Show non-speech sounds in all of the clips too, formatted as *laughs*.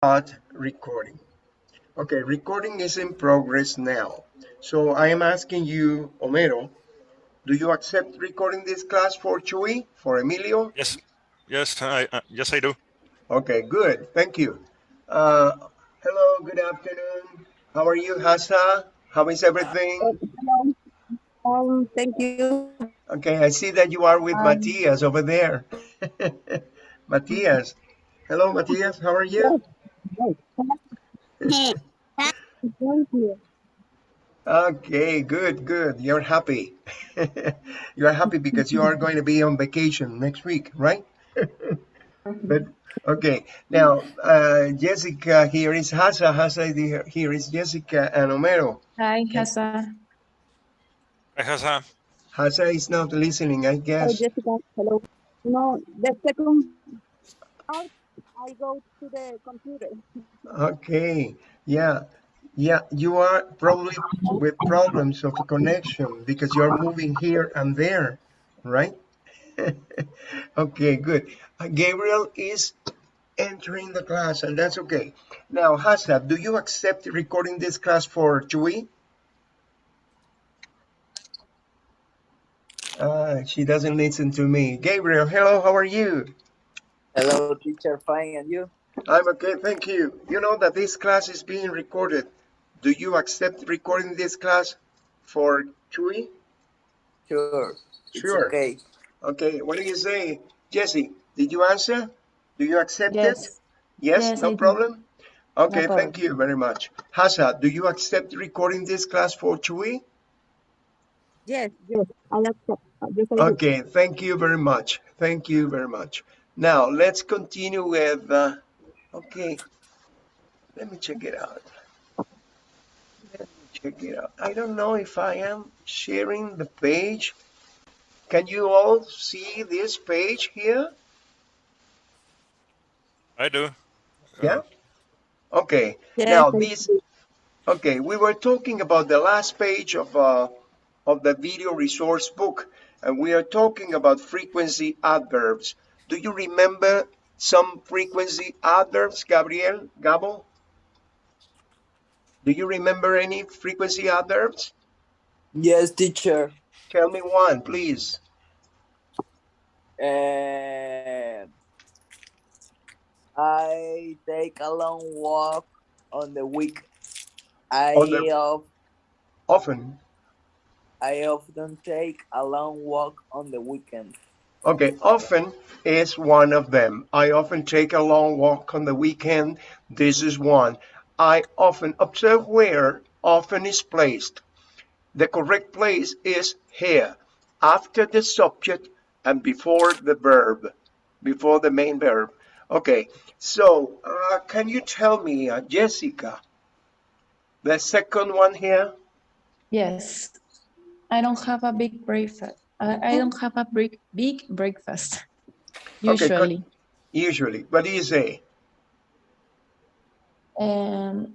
start recording. Okay, recording is in progress now. So I am asking you, Homero, do you accept recording this class for Chuy, for Emilio? Yes, yes, I uh, yes I do. Okay, good. Thank you. Uh, hello, good afternoon. How are you, Hasa? How is everything? Um, thank you. Okay, I see that you are with Um, Matthias over there. *laughs* Matthias. Hello, Matthias. How are you? Thank you. Okay, good, good. You're happy. *laughs* you are happy because you are going to be on vacation next week, right? *laughs* but okay, now uh, Jessica here is Hasa. Hasa here here is Jessica and Homero. Hi, Okay. Hasa. I has a Hasa is not listening, I Hello, guess. Jessica. Hello. No, the second out, I go to the computer. Okay, yeah, yeah. You are probably with problems of connection because you are moving here and there, right? *laughs* okay, good. Uh, Gabriel is entering the class, and that's okay. Now, Hasa, do you accept recording this class for Chuy? Uh, she doesn't listen to me. Gabriel, hello, how are you? Hello, teacher. Fine, and you? I'm okay, thank you. You know that this class is being recorded. Do you accept recording this class for Chuy? Sure. It's Sure. okay. Okay, what do you say? Jesse, did you answer? Do you accept it? Yes. Yes, Yes, no I do. problem? Okay, problem. thank you very much. Hasa, do you accept recording this class for Chuy? Yes, yes. I accept. Yes, I. Okay, thank you very much. Thank you very much. Now, let's continue with, uh, okay, let me check it out. Let me check it out. I don't know if I am sharing the page. Can you all see this page here? I do. Yeah? Okay, Yes, now this, okay, we were talking about the last page of, uh, of the video resource book, and we are talking about frequency adverbs. Do you remember some frequency adverbs, Gabriel, Gabo? Do you remember any frequency adverbs? Yes, teacher. Tell me one, please. Uh, I take a long walk on the week. I the- of, Often. I often take a long walk on the weekend. Okay, often is one of them. I often take a long walk on the weekend. This is one. I often observe where often is placed. The correct place is here, after the subject and before the verb, before the main verb. Okay, so uh, can you tell me, uh, Jessica, the second one here? Yes, I don't have a big breakfast. I, I don't have a big big breakfast. *laughs* Okay. Usually, Usually, what do you say? and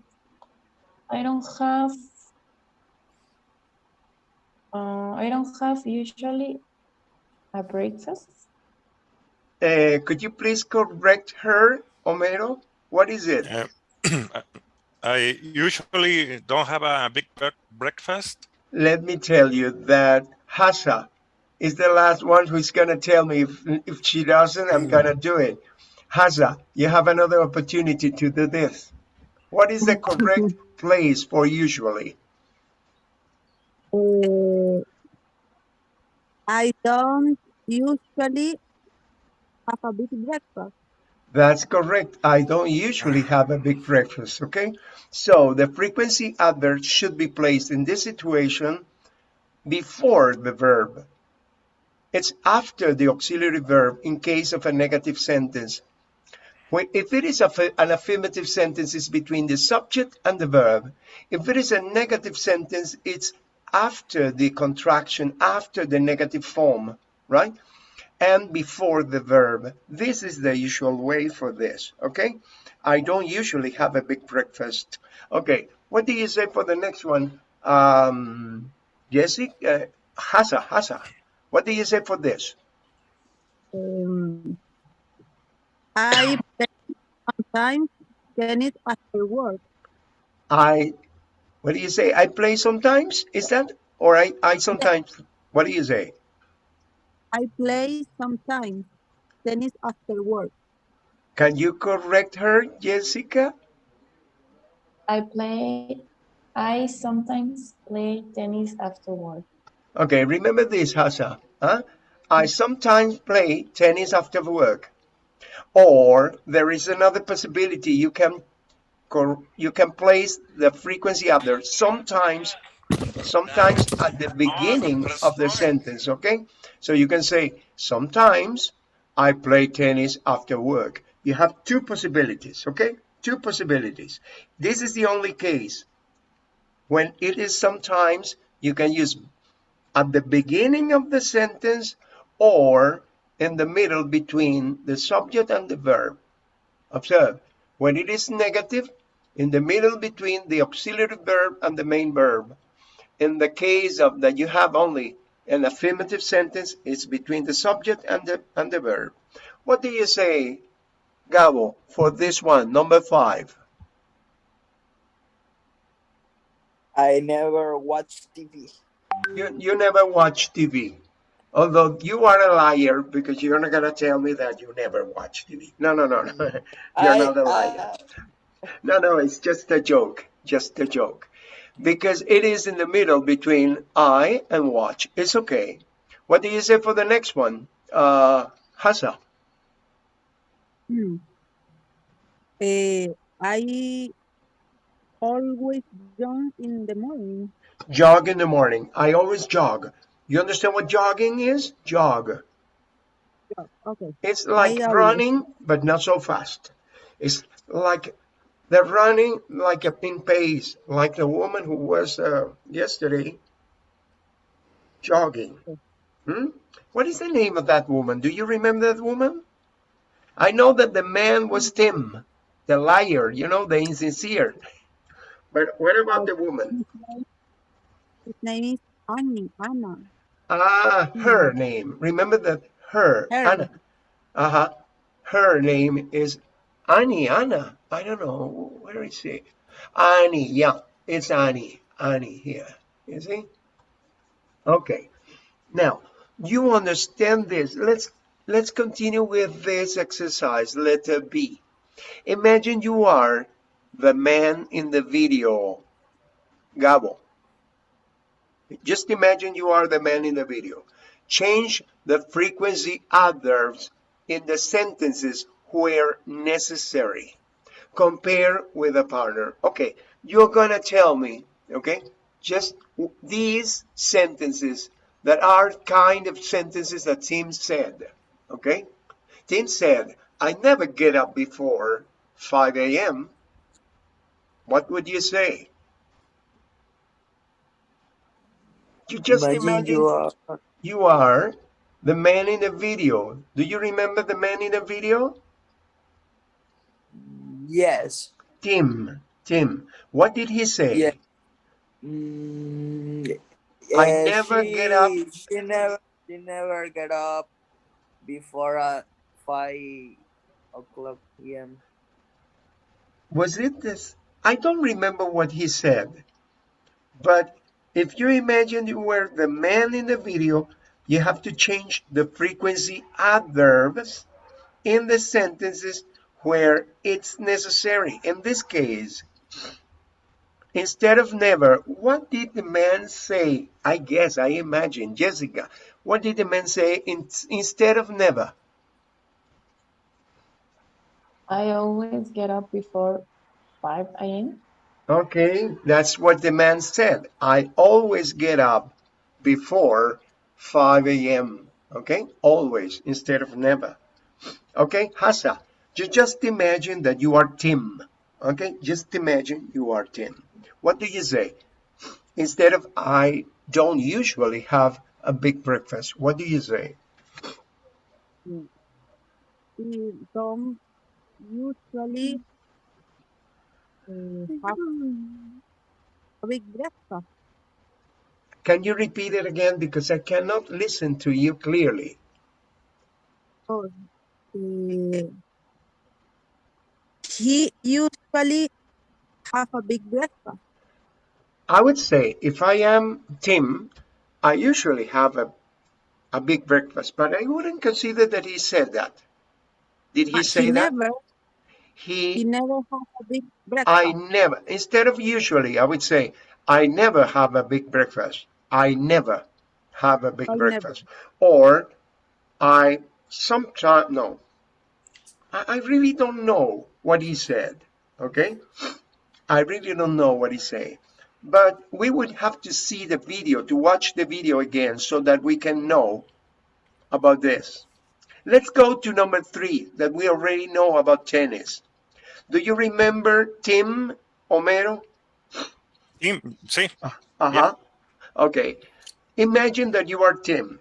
I don't have. Uh, I don't have usually a breakfast. Uh, could you please correct her, Homero? What is it? Uh, *clears throat* I usually don't have a big breakfast. Let me tell you that Hasa is the last one who's going to tell me if, if she doesn't, I'm going to do it. Hasa, you have another opportunity to do this. What is the correct *laughs* place for usually? Uh, I don't usually have a big breakfast. That's correct. I don't usually have a big breakfast, okay? So the frequency adverb should be placed in this situation before the verb. It's after the auxiliary verb in case of a negative sentence. If it is an affirmative sentence, it's between the subject and the verb. If it is a negative sentence, it's after the contraction, after the negative form, right? and before the verb. This is the usual way for this, okay? I don't usually have a big breakfast. Okay, what do you say for the next one? Um, Jessica, uh, Hasa, Hasa, what do you say for this? Um, I spend some time tennis after work. I, what do you say? I play sometimes? Is that? Or I, I sometimes, what do you say? I play sometimes tennis after work. Can you correct her, Jessica? I play, I sometimes play tennis after work. Okay, remember this, Hasa. Huh? I sometimes play tennis after work. Or there is another possibility. You can you can place the frequency after sometimes sometimes at the beginning of the sentence, okay? So you can say sometimes I play tennis after work. You have two possibilities, okay? Two possibilities. This is the only case. When it is sometimes, you can use at the beginning of the sentence or in the middle between the subject and the verb. Observe, when it is negative, in the middle between the auxiliary verb and the main verb. In the case of that you have only an affirmative sentence, it's between the subject and the, and the verb. What do you say, Gabo, for this one, number five? I never watch TV. You, you never watch TV. Although you are a liar because you're not going to tell me that you never watch TV. No, no, no, no. *laughs* You're I, not a liar. uh, No, no, it's just a joke. Just a joke. Because it is in the middle between I and watch. It's okay. What do you say for the next one? Uh, Hasa. Hmm. Eh, I always jump in the morning. Jog in the morning. I always jog. You understand what jogging is? Jog. Yeah, Okay. It's like running, but not so fast. It's like they're running like a pin pace, like the woman who was uh, yesterday jogging. Hmm? What is the name of that woman? Do you remember that woman? I know that the man was Tim, the liar, you know, the insincere. But what about the woman? His name is Annie, Anna. Ah, her name. Remember that her, Her. Anna. Uh-huh. Her name is Annie, Anna. I don't know. Where is she? Annie, yeah. It's Annie. Annie here. You see? Okay. Now, you understand this. Let's let's continue with this exercise. Letter B. Imagine you are the man in the video. Gabo. Just imagine you are the man in the video. Change the frequency adverbs in the sentences where necessary. Compare with a partner. Okay, you're gonna tell me, okay, just these sentences that are kind of sentences that Tim said, okay? Tim said, I never get up before 5 a.m. What would you say? You just imagine, imagine you are you are the man in the video. Do you remember the man in the video? yes. Tim. Tim. What did he say? Yeah. Mm, I never she, get up. She never, she never get up before uh, five o'clock p.m. Was it this? I don't remember what he said. But if you imagine you were the man in the video, you have to change the frequency adverbs in the sentences where it's necessary. In this case, instead of never, what did the man say? I guess, I imagine, Jessica, what did the man say in, instead of never? I always get up before 5 a.m. Okay, that's what the man said. I always get up before 5 a.m. Okay, always instead of never. Okay, Hasa, you just imagine that you are Tim. Okay, just imagine you are Tim. What do you say? Instead of I don't usually have a big breakfast, what do you say? Mm. Mm, we don't usually uh, a big breakfast. Can you repeat it again? Because I cannot listen to you clearly. Oh, uh, he usually have a big breakfast. I would say if I am Tim, I usually have a, a big breakfast, but I wouldn't consider that he said that. Did he But say he that? never, he He, never have a big breakfast. I never, instead of usually, I would say, I never have a big breakfast. I never have a big I never. breakfast. Or I sometimes, no, I, I really don't know what he said. Okay. I really don't know what he said. But we would have to see the video, to watch the video again so that we can know about this. Let's go to number three that we already know about tennis. Do you remember Tim Homero? Tim, see, Uh-huh. Okay. Imagine that you are Tim.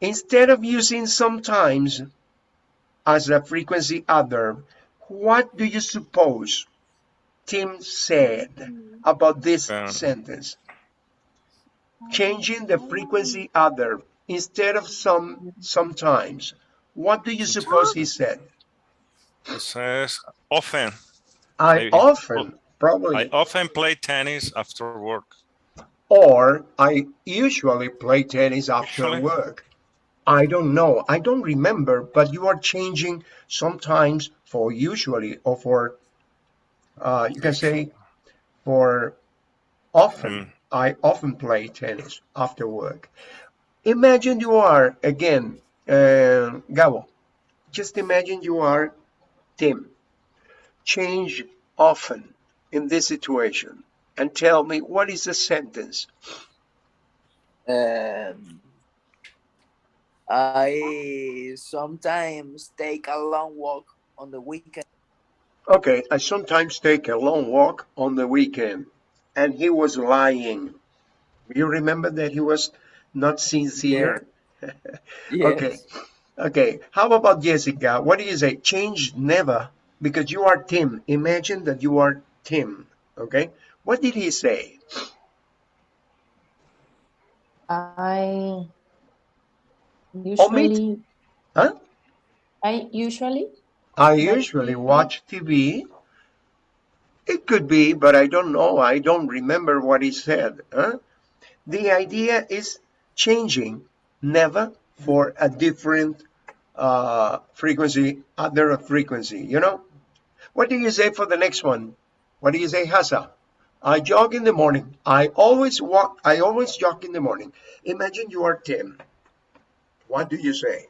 Instead of using sometimes as a frequency adverb, what do you suppose Tim said about this Um. sentence? Changing the frequency adverb instead of some sometimes. What do you suppose he said? He says often. I Maybe. often, probably. I often play tennis after work. or I usually play tennis after Usually? work. I don't know. I don't remember, but you are changing sometimes for usually or for, uh, you can say for often. Mm. I often play tennis after work. Imagine you are, again, uh, Gabo, just imagine you are Tim. Change often in this situation and tell me what is the sentence. Um, I sometimes take a long walk on the weekend. Okay, I sometimes take a long walk on the weekend. And he was lying. You remember that he was not sincere? *laughs* Okay. Okay. How about Jessica? What do you say? Change never because you are Tim. Imagine that you are Tim. Okay. What did he say? I usually, Huh? I usually, I Watch usually TV. watch TV. It could be, but I don't know. I don't remember what he said. Huh? The idea is changing never for a different uh, frequency, other frequency, you know? What do you say for the next one? What do you say, Hasa? I jog in the morning. I always walk, I always jog in the morning. Imagine you are Tim. What do you say?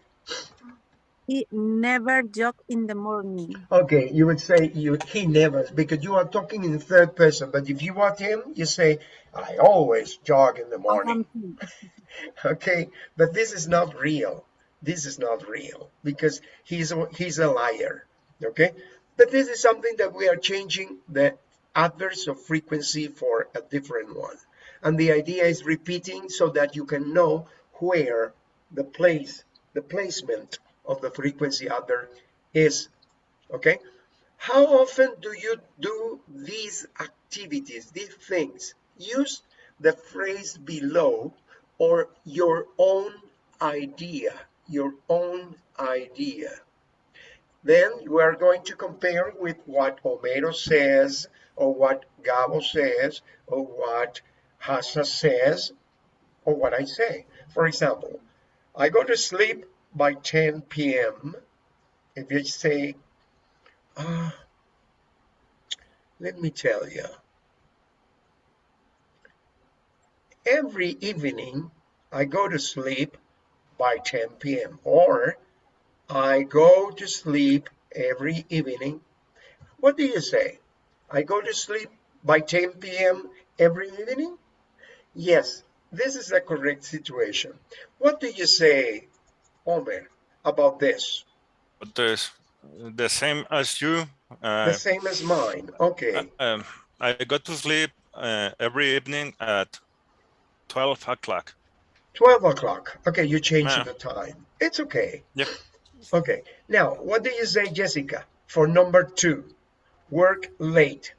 He never jog in the morning. Okay, you would say you he never because you are talking in the third person. But if you want him, you say I always jog in the morning. Um, *laughs* Okay, but this is not real. This is not real because he's a, he's a liar. Okay, but this is something that we are changing the adverse of frequency for a different one, and the idea is repeating so that you can know where the place, the placement of the frequency adverb is. Okay, how often do you do these activities, these things? Use the phrase below or your own idea, your own idea. Then we are going to compare with what Homero says, or what Gabo says, or what Hassa says, or what I say. For example, I go to sleep by 10 p.m. If you say, ah, let me tell you, every evening I go to sleep by 10 p.m. or I go to sleep every evening. What do you say? I go to sleep by 10 p.m. every evening? Yes, this is the correct situation. What do you say, Omer, about this? There's the same as you. Uh, The same as mine. Okay. um, I go to sleep uh, every evening at 12 o'clock. 12 o'clock. Okay, you change Yeah. the time. It's okay. Yep. Okay. Now, what do you say, Jessica, for number two? Work late.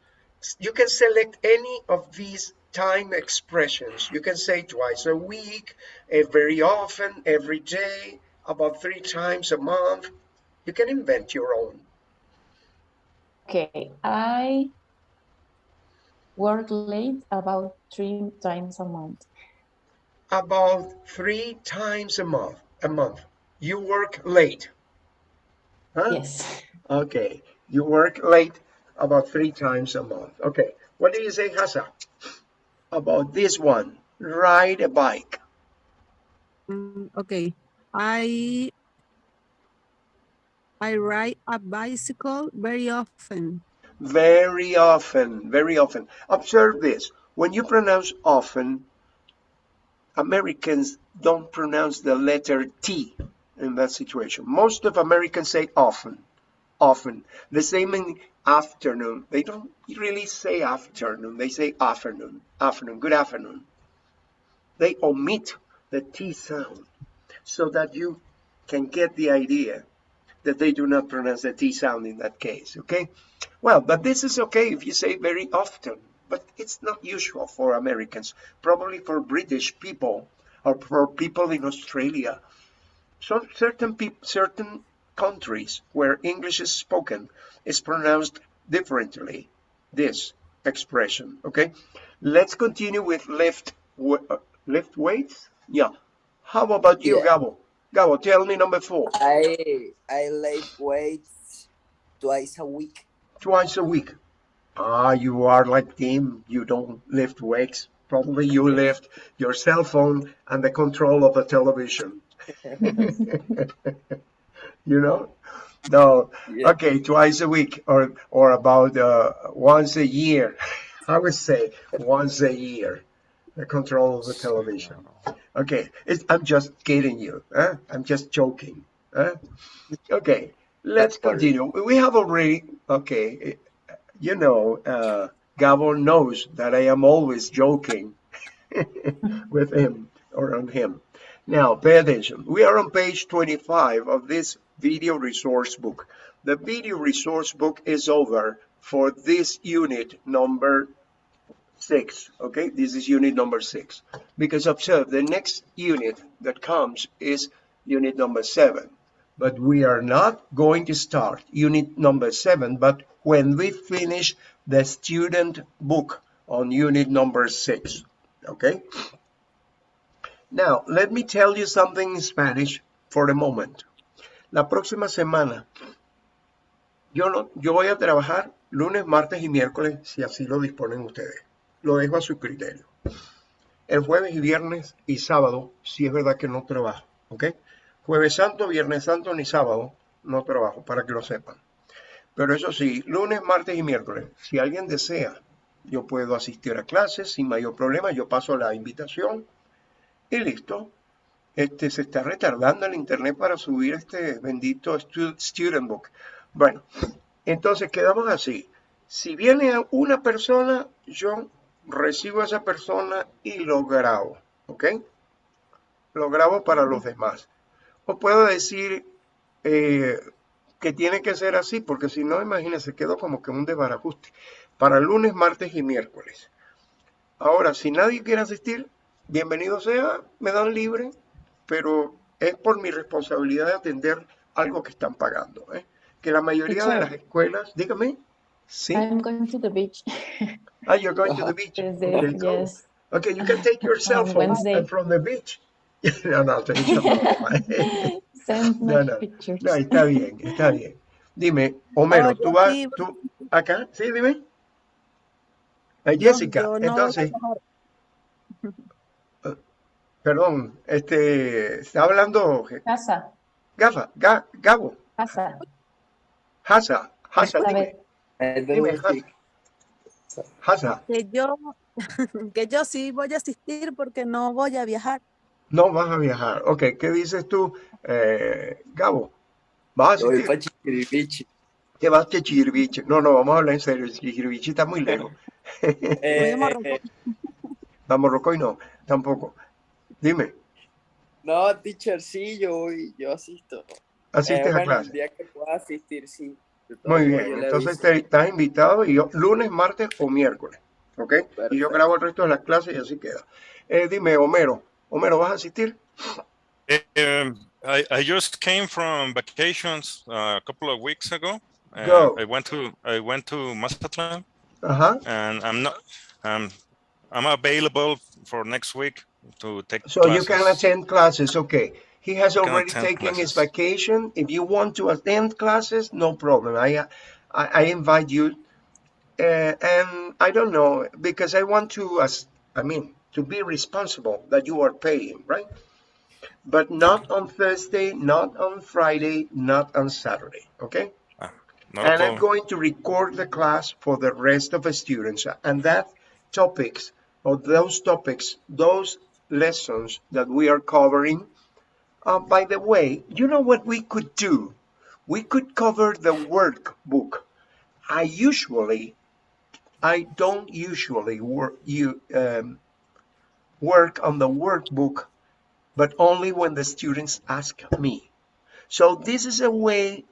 You can select any of these time expressions. You can say twice a week, eh, very often, every day, about three times a month. You can invent your own. Okay, I work late about three times a month. About three times a month. A month. You work late. Huh? Yes. Okay. You work late about three times a month. Okay. What do you say, Hasa? About this one. Ride a bike. Mm, okay. I I ride a bicycle very often. Very often. Very often. Observe this. When you pronounce often, Americans don't pronounce the letter T in that situation. Most of Americans say often. Often. The same in afternoon. They don't really say afternoon. They say afternoon. Afternoon. Good afternoon. They omit the T sound so that you can get the idea that they do not pronounce the T sound in that case. Okay? Well, but this is okay if you say very often, but it's not usual for Americans, probably for British people or for people in Australia. So certain peop certain countries where English is spoken is pronounced differently. This expression, okay? Let's continue with lift uh, lift weights. Yeah. How about you, Yeah. Gabo? Gabo, tell me number four. I I lift weights twice a week. Twice a week. Ah, you are like Tim. You don't lift weights. Probably you lift your cell phone and the control of the television. *laughs* *laughs* you know? No. Yeah. Okay, twice a week or or about uh, once a year. *laughs* I would say once a year. The control of the television. Okay, it's, I'm just kidding you. Huh? I'm just joking. Huh? Okay, let's continue. We have already, okay, you know, uh, Gabo knows that I am always joking *laughs* with him or on him. Now, pay attention. We are on page 25 of this video resource book. The video resource book is over for this unit number six. Okay, this is unit number six. Because observe, the next unit that comes is unit number seven. But we are not going to start unit number seven, but when we finish the student book on unit number six. Okay? Now, let me tell you something in Spanish for a moment. La próxima semana, yo, no, yo voy a trabajar lunes, martes y miércoles, si así lo disponen ustedes. Lo dejo a su criterio. El jueves y viernes y sábado, si es verdad que no trabajo. ¿Ok? Jueves Santo, Viernes Santo ni sábado no trabajo, para que lo sepan. Pero eso sí, lunes, martes y miércoles, si alguien desea, yo puedo asistir a clases sin mayor problema, yo paso la invitación y listo. Este, se está retardando el internet para subir este bendito stu- student book. Bueno, entonces quedamos así. Si viene una persona, yo recibo a esa persona y lo grabo, ¿ok? Lo grabo para los demás. O puedo decir eh, que tiene que ser así, porque si no, imagínense, quedó como que un desbarajuste. Para lunes, martes y miércoles. Ahora, si nadie quiere asistir, bienvenido sea, me dan libre, pero es por mi responsabilidad de atender algo que están pagando. ¿eh? Que la mayoría de las escuelas, dígame, sí, I'm going to the beach. ah, you're going to the *laughs* beach. Thursday, Okay, cool. yes. Okay, you can take your cell *laughs* On phone from the beach. *laughs* no, no, te no, No, no. pictures. no, está bien, está bien. Dime, Homero, No, ¿tú vas, sí- tú, acá? Sí, dime. Eh, Jessica, no a entonces, trabajar. perdón, este, está hablando Casa, Gafa, Ga- Gabo, casa. Hasa, Hasa, dime, Que yo, *laughs* que yo sí voy a asistir porque no voy a viajar. no vas a viajar. Ok, ¿qué dices tú, eh, Gabo? ¿Vas a asistir? ¿Qué vas que Chirbiche? No, no, vamos a hablar en serio, Chirbiche está muy lejos. Voy *laughs* a Eh, Morrocoy. Vamos, Rocoy, no, tampoco. Dime, no, teacher, sí, yo voy, yo asisto. ¿asistes Eh, a bueno, clase? el día que pueda asistir, sí. Muy bien, entonces te- estás invitado y yo, lunes, martes o miércoles, ¿ok? Y yo grabo el resto de las clases y así queda. Eh, dime, Homero, Homero, ¿vas a asistir? Um, I, I just came from vacations uh, a couple of weeks ago. Uh, Go. I went to I went to Mazatlan, Uh-huh. and I'm not. Um, I'm available for next week to take. So you can attend classes, okay. He has already taken his vacation. If you want to attend classes, no problem. I, I, I invite you. Uh, and I don't know, because I want to, as I mean, to be responsible that you are paying, right? But not on Thursday, not on Friday, not on Saturday, okay? Not a and I'm going to record the class for the rest of the students. And that topics, or those topics, those lessons that we are covering. Uh, by the way, you know what we could do? We could cover the workbook. I usually, I don't usually work you um, work on the workbook, but only when the students ask me. So this is a way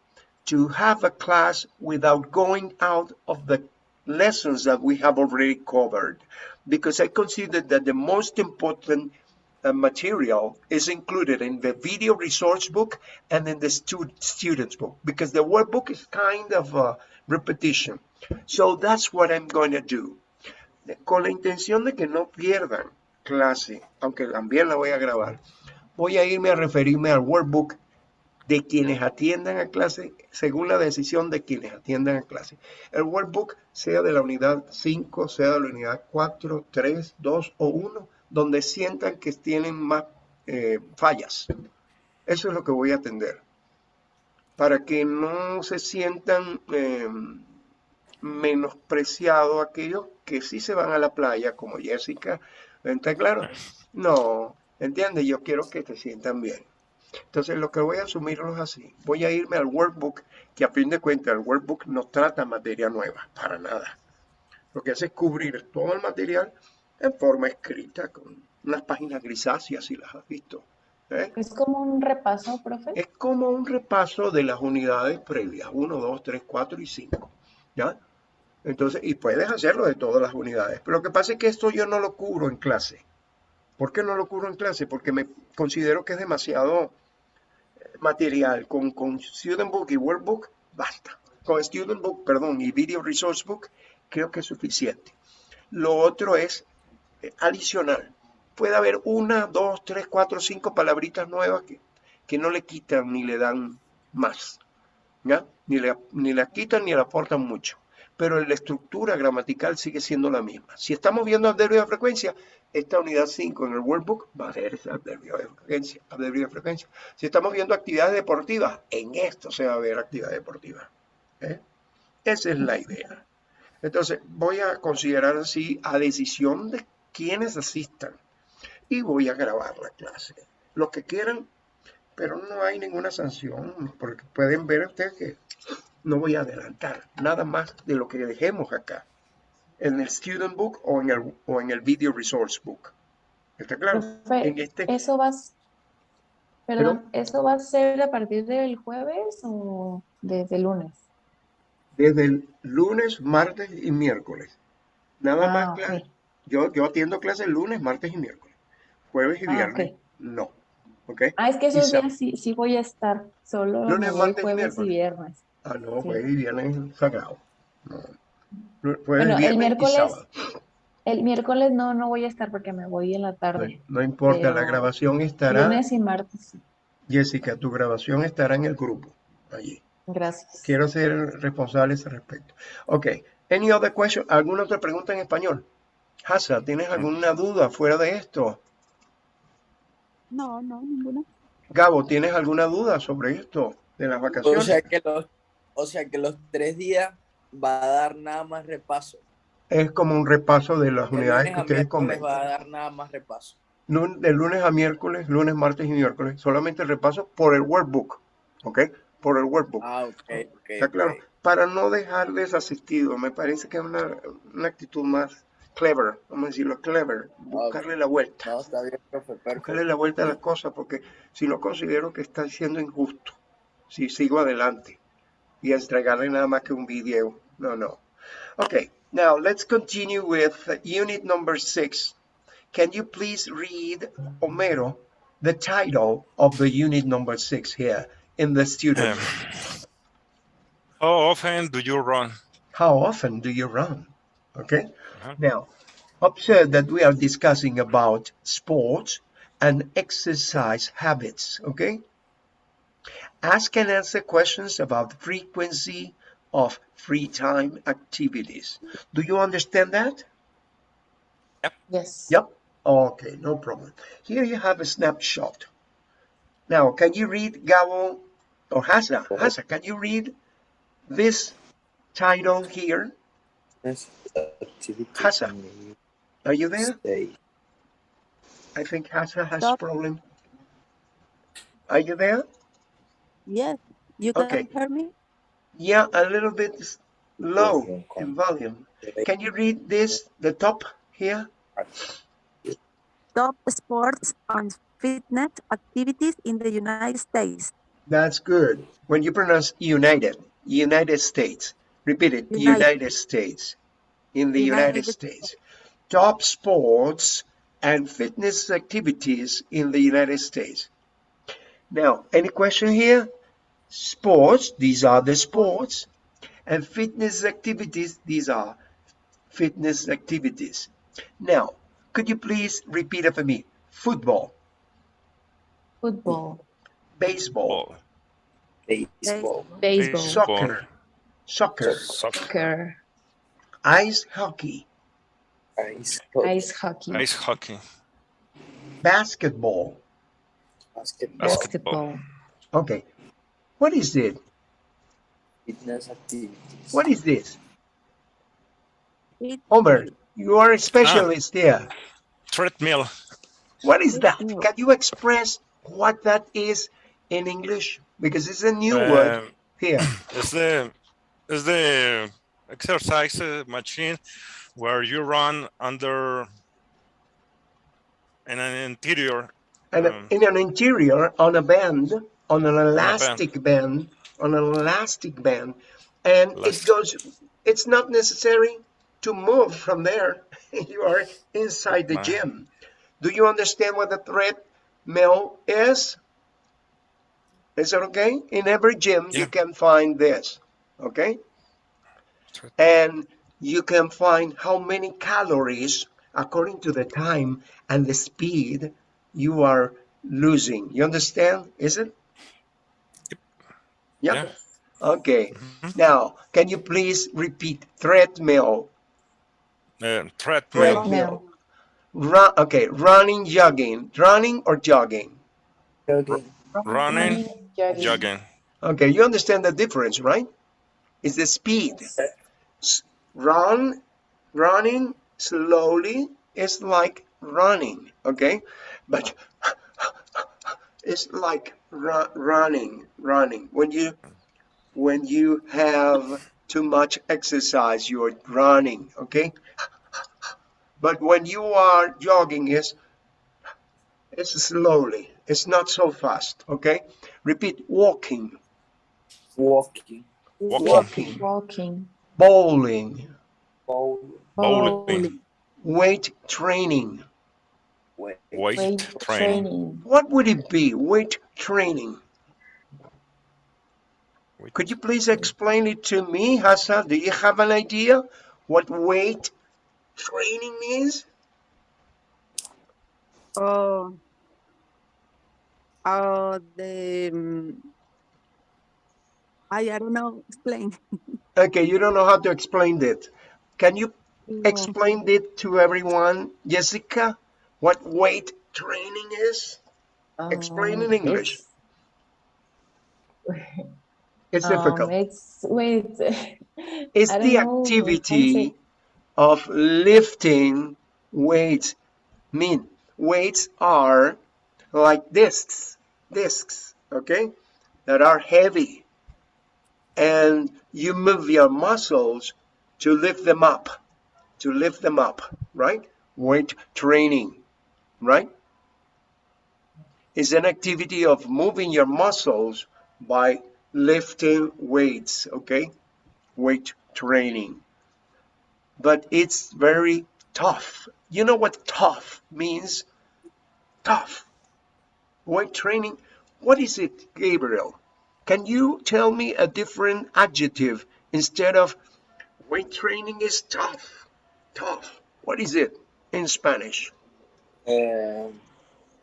to have a class without going out of the lessons that we have already covered because I consider that the most important material is included in the video resource book and in the stu- student's book because the workbook is kind of a repetition. So that's what I'm going to do. Con la intención de que no pierdan clase, aunque también la voy a grabar, voy a irme a referirme al workbook de quienes atiendan a clase según la decisión de quienes atiendan a clase. El workbook sea de la unidad 5, sea de la unidad 4, 3, 2 o 1, donde sientan que tienen más eh, fallas. Eso es lo que voy a atender. Para que no se sientan eh, menospreciados aquellos que sí se van a la playa, como Jessica. ¿Está claro? No, ¿entiendes? Yo quiero que te sientan bien. Entonces, lo que voy a asumirlo es así. Voy a irme al workbook, que a fin de cuentas el workbook no trata materia nueva, para nada. Lo que hace es cubrir todo el material en forma escrita, con unas páginas grisáceas, si las has visto. ¿eh? Es como un repaso, profe. Es como un repaso de las unidades previas, 1, 2, 3, 4 y 5. ¿Ya? Entonces, y puedes hacerlo de todas las unidades. Pero lo que pasa es que esto yo no lo cubro en clase. ¿Por qué no lo cubro en clase? Porque me considero que es demasiado eh, material. Con, con Student Book y Workbook, basta. Con Student Book, perdón, y Video Resource Book, creo que es suficiente. Lo otro es adicional. Puede haber una, dos, tres, cuatro, cinco palabritas nuevas que, que no le quitan ni le dan más. ¿ya? Ni, le, ni la quitan ni le aportan mucho. Pero la estructura gramatical sigue siendo la misma. Si estamos viendo adverbio de frecuencia, esta unidad 5 en el workbook va a ser adverbio de frecuencia, de frecuencia. Si estamos viendo actividades deportivas, en esto se va a ver actividad deportiva. ¿eh? Esa es la idea. Entonces, voy a considerar así a decisión de quienes asistan y voy a grabar la clase. Los que quieran, pero no hay ninguna sanción, porque pueden ver ustedes que no voy a adelantar nada más de lo que dejemos acá, en el Student Book o en el, o en el Video Resource Book. ¿Está claro? Profe, En este, eso va, perdón, ¿eso va a ser a partir del jueves o desde el lunes? desde el lunes, martes y miércoles. Nada Ah, más clase. Yo, yo atiendo clases lunes, martes y miércoles. Jueves y Ah, viernes, no. ¿Ok? Ah, es que esos días sí, sí voy a estar, solo Lunes, martes y jueves y viernes. Ah, no, Sí. jueves y viernes es sagrado. No. Jueves, Bueno, el y miércoles, sábado. el miércoles no, no voy a estar porque me voy en la tarde. no importa, la grabación estará, Lunes y martes. Jessica, tu grabación estará en el grupo, allí. Gracias. Quiero ser responsable a ese respecto. Ok, any other question? ¿Alguna otra pregunta en español? Hasa, ¿tienes alguna duda fuera de esto? No, no, ninguna. Gabo, ¿tienes alguna duda sobre esto de las O vacaciones? sea que los, o sea que los tres días va a dar nada más repaso. Es como un repaso de las De unidades que ustedes comentan. va a dar nada más repaso. De lunes a miércoles, lunes, martes y miércoles, solamente el repaso por el workbook, ¿ok? Por el workbook. Ah, ok, ok. ¿Está claro? Para no dejar desasistido, me parece que es una, una actitud más clever, vamos a decirlo, clever, buscarle la vuelta. No, está bien, profe, buscarle perfecto. la vuelta a las cosas, porque si no considero que está siendo injusto, si sigo adelante y entregarle nada más que un video, no, no. Okay, now let's continue with unit number six. Can you please read, Homero, the title of the unit number six here in the student? Um, How often do you run? How often do you run? Okay. Uh-huh. Now, observe that we are discussing about sports and exercise habits. Okay. Ask and answer questions about the frequency of free time activities. Do you understand that? Yep. Yes. Yep. Okay, no problem. Here you have a snapshot. Now, can you read Gabo or Hasa? Hasa, can you read this title here? Yes, Hasa. Are you there? state. I think Hasa has Stop. problem. Are you there? Yes, you can Okay. hear me? Yeah, a little bit s- low in volume. Can you read this, the top here? Top sports and fitness activities in the United States. That's good. When you pronounce United, United States, repeat it, United. United States, in the United United States. Top sports and fitness activities in the United States. Now, any question here? Sports, these are the sports, and fitness activities, these are fitness activities. Now, could you please repeat it for me? Football, Football, baseball, Ball, baseball, baseball, soccer, soccer, soccer, soccer, ice hockey, ice hockey, ice hockey, ice hockey, basketball. basketball, basketball, Okay. What is it? fitness activities. What is this? It- Homer, you are a specialist ah. here. treadmill, What is that? Can you express what that is in English? Because it's a new um, word here. here. is the is the exercise machine where you run under in an interior. And um, in an interior, on a band, on an band. elastic band, on an elastic band, and it goes, it's not necessary to move from there. *laughs* you are inside the gym. Do you understand what a treadmill is? Is it okay? In every gym, you can find this, okay? And you can find how many calories according to the time and the speed you are losing. You understand? Is it? Yep. Yeah. Okay. Mhm. Now, can you please repeat treadmill? Uh, treadmill, treadmill, Run, okay, running, jogging. Running or jogging? Jogging, running, jogging, jogging. Okay, you understand the difference, right? It's the speed. Run, running slowly is like running, okay? But *laughs* it's like ru- running, running. When you when you have too much exercise, you're running, okay? But when you are jogging, is it's slowly. It's not so fast, okay? Repeat: walking, walking, Walking, walking, walking, bowling, bowling, bowling, weight training. weight, weight weight training. training, What would it be? Weight training. Weight- Could you please explain it to me, Hassan? Do you have an idea what weight training means? Oh, oh, the, um, I, I don't know, explain. Okay, you don't know how to explain it. Can you No. explain it to everyone, Jessica? What weight training is? Explain in Um, English. It's, *laughs* It's um, difficult. it's wait. It's the activity of lifting weights. Mean weights are like discs, discs, okay, that are heavy, and you move your muscles to lift them up, to lift them up, right? Weight training, right? Is an activity of moving your muscles by lifting weights, okay? weight training. But it's very tough. You know what tough means? Tough. Weight training. What is it, Gabriel? Can you tell me a different adjective instead of weight training is tough? Tough. What is it in Spanish? Eh,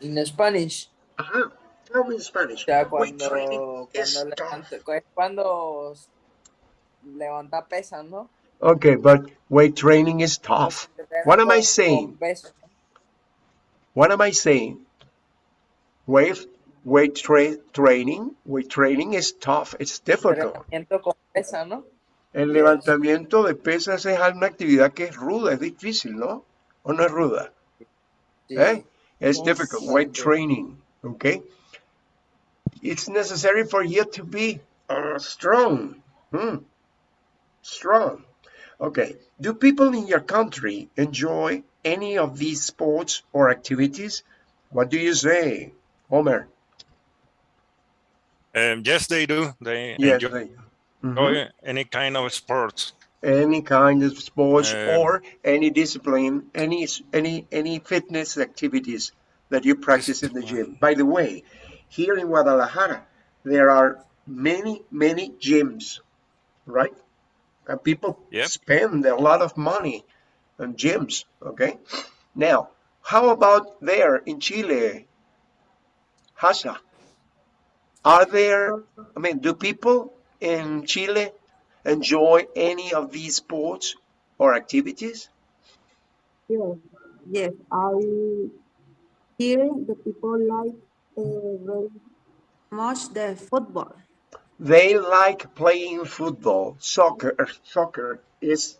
in Spanish, Ajá. Tell me in Spanish. o sea, Weight cuando, training is cuando, tough. levanta, es cuando levanta pesas, ¿no? Okay, but weight training is tough. What am I saying? con peso, ¿no? What am I saying? Weight weight tra training, weight training is tough. It's difficult. Entrenamiento con pesa, ¿no? El levantamiento de pesas es una actividad que es ruda, es difícil, ¿no? ¿O no es ruda? ¿Eh? It's difficult. Weight training, okay? It's necessary for you to be uh, strong. Hmm. Strong. Okay. Do people in your country enjoy any of these sports or activities? What do you say, Homer? Um, yes, they do. They Yes, enjoy they- Mhm. any kind of sports. any kind of sports Uh, or any discipline, any any any fitness activities that you practice in the gym. By the way, here in Guadalajara, there are many many gyms, right? And people Yep. spend a lot of money on gyms. Okay, now how about there in Chile, Hasa? Are there? I mean, do people in Chile enjoy any of these sports or activities? Yes, yes. I here the people like uh, very Much the football. They like playing football. Soccer, soccer is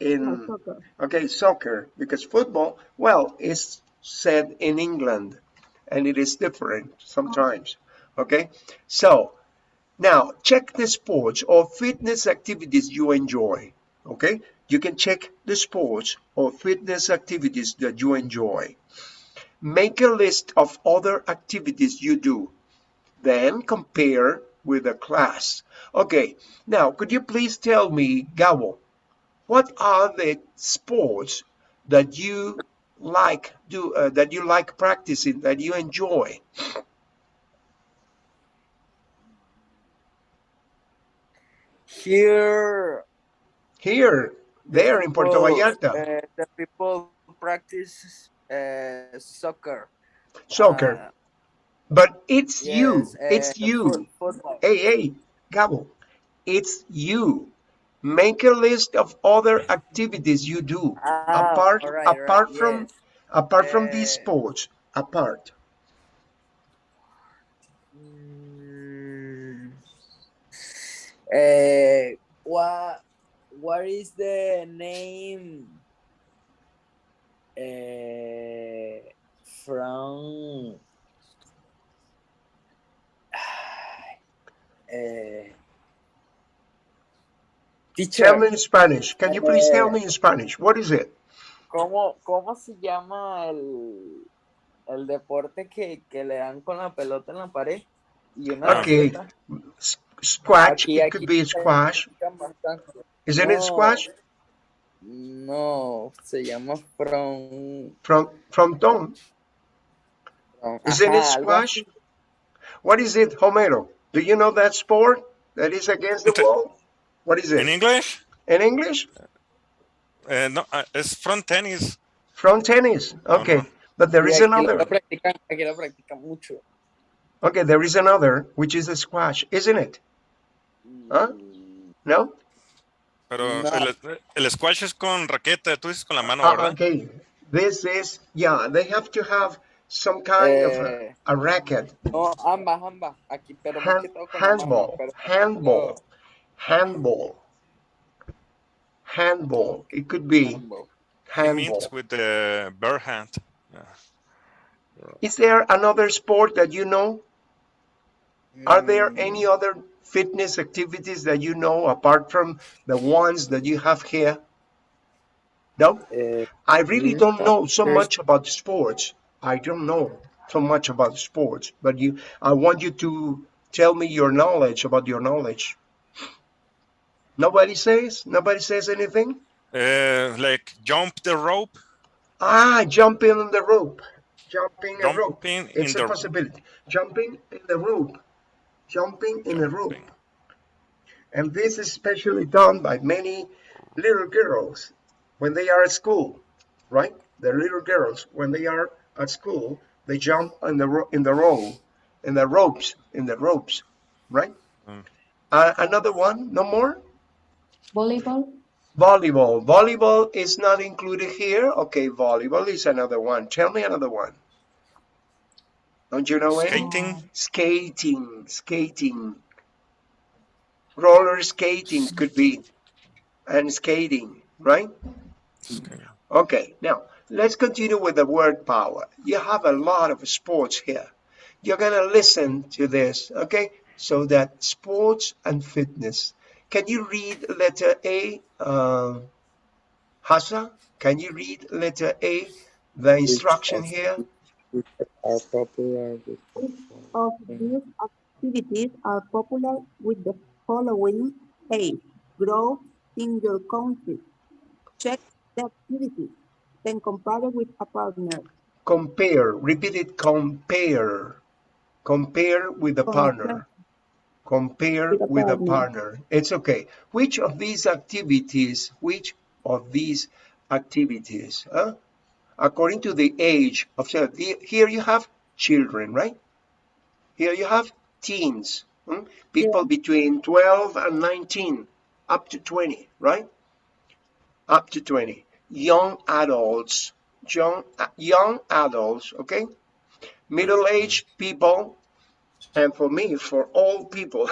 in soccer. okay, soccer because football, well, is said in England, and it is different sometimes. Okay, so now check the sports or fitness activities you enjoy. Okay, you can check the sports or fitness activities that you enjoy. Make a list of other activities you do. Then compare with the class. Okay, now could you please tell me, Gabo, what are the sports that you like do uh, that you like practicing that you enjoy? Here, Here, there in Puerto Vallarta, uh, the people practice uh, soccer. soccer. Uh, But it's you, it's uh, you. foot- football. Hey, hey, Gabo, it's you. Make a list of other activities you do Ah, apart right, all right, apart from yes. apart from these Uh, sports. Apart. Uh, what what is the name uh, from uh, *sighs* teacher Tell me in Spanish. Can you please tell me in Spanish? What is it? ¿Cómo, cómo se llama el, el deporte que, que le dan con la pelota en la pared? Y una Okay. raqueta? S- Squash. Aquí- It could be se squash. Isn't it No. squash? No, se llama from... From frontón. from- Isn't it ajá, algo squash? What is it, Homero? Do you know that sport that is against the Inte- wall? What is it? In? English, In English? uh, no, uh, it's front tennis. Front tennis. Okay. no. But there Y is aquí lo another. practican, aquí lo practican mucho. Okay, there is another, which is a squash, isn't it? Huh? Mm, No? Pero No. el, el squash es con raqueta, tú dices con la mano, Ah, ¿verdad? okay. This is, yeah, they have to have some kind of a, Eh. a racket. No, ambas, ambas. Aquí, pero más Hand, que con la mano, handball, pero- handball, handball, handball. It could be Handball. It handball. means with the bare hand. Yeah. Is there another sport that you know? Are there Mm, any other fitness activities that you know apart from the ones that you have here? No? eh, I really Mm, don't know so much about sports. I don't know so much about sports, but you I want you to tell me your knowledge about your knowledge. Nobody says? Nobody says anything? Uh, like jump the rope, Ah, jumping on the rope. Jumping a rope. jumping in It's a possibility. Jumping in the rope. Jumping in a rope. And this is especially done by many little girls when they are at school, right? The little girls, when they are at school, they jump in the ro- in the row, in the ropes, in the ropes, right? Mm. Uh, another one, no more. Volleyball. Volleyball. Volleyball is not included here. Okay, volleyball is another one. Tell me another one. Don't you know? Skating. Skating, skating. Roller skating could be, and skating, right? Okay, now let's continue with the word power. You have a lot of sports here. You're gonna listen to this, okay? So that sports and fitness. Can you read letter A, uh, Hassa? Can you read letter A, the instruction here? Are popular with of these activities are popular with the following A. Grow in your country. Check the activity. Then compare it with a partner. Compare, repeat it, compare. Compare with a partner. Compare With a with a partner. partner. It's okay. Which of these activities, which of these activities, huh? According to the age of, so the- here you have children, right? Here you have teens, hmm? people between 12 and 19, up to 20, right? Up to 20. Young adults, young, young adults, okay? Middle-aged people, and for me, for all people.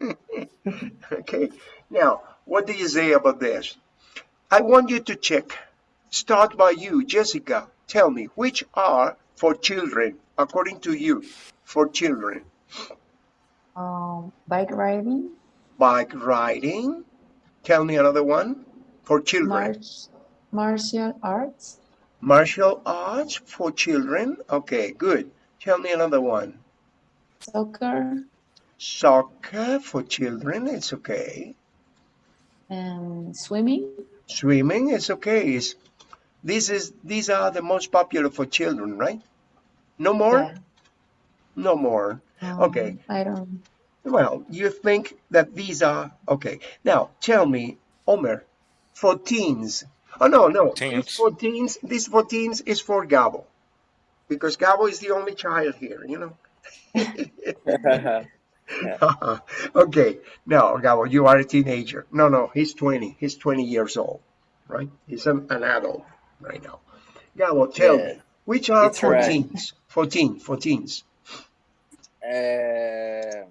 *laughs* okay, now, what do you say about this? I want you to check. Start by you, Jessica. Tell me, which are for children, according to you, for children? Um, bike riding. Bike riding. Tell me another one for children. Martial arts. Martial arts for children. Okay, good. Tell me another one. Soccer. Soccer for children. It's okay. And swimming. Swimming is okay. It's, this is these are the most popular for children, right? No more. Yeah. No more. Um, Okay. I don't. Well, you think that these are okay. Now tell me, Omer, for teens. Oh no, no. Teens. This for teens. This for teens is for Gabo, because Gabo is the only child here. You know. *laughs* *laughs* okay. Now, Gabo, you are a teenager. No, no, he's 20. He's 20 years old, right? He's an, an adult right now. Gabo, tell Yeah. me, which are It's for right. teens? For teen, for teens. uh,